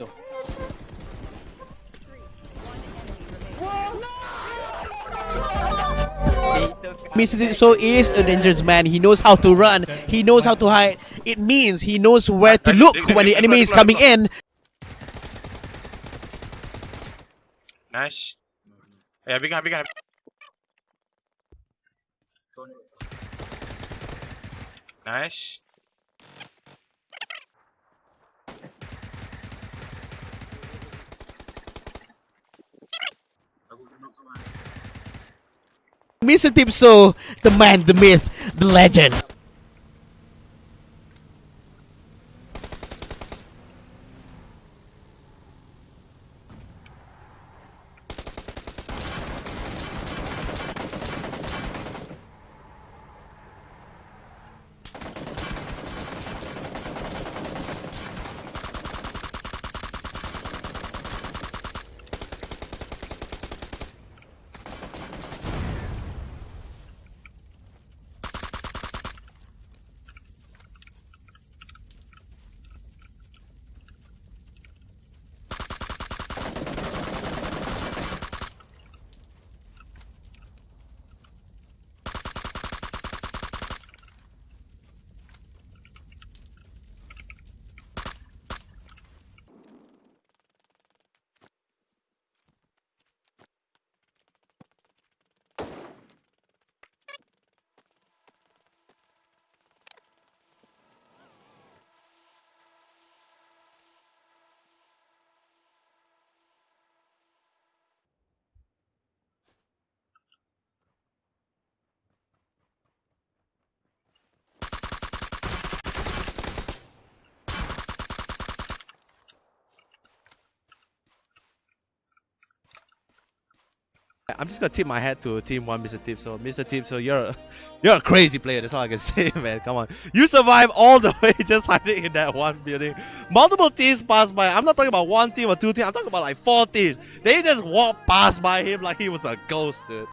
So. Mr. Is a dangerous man. He knows how to run. He knows how to hide. It means he knows where to look when the enemy is coming in. Nice. Yeah, we got, big. Nice. Mr. Tipso, the man, the myth, the legend. I'm just gonna tip my hat to Team One, Mr. Tip. So, Mr. Tip, so you're a, you're a crazy player. That's all I can say, man. Come on, you survive all the way just hiding in that one building. Multiple teams pass by. I'm not talking about one team or two teams. I'm talking about like four teams. They just walk past by him like he was a ghost, dude.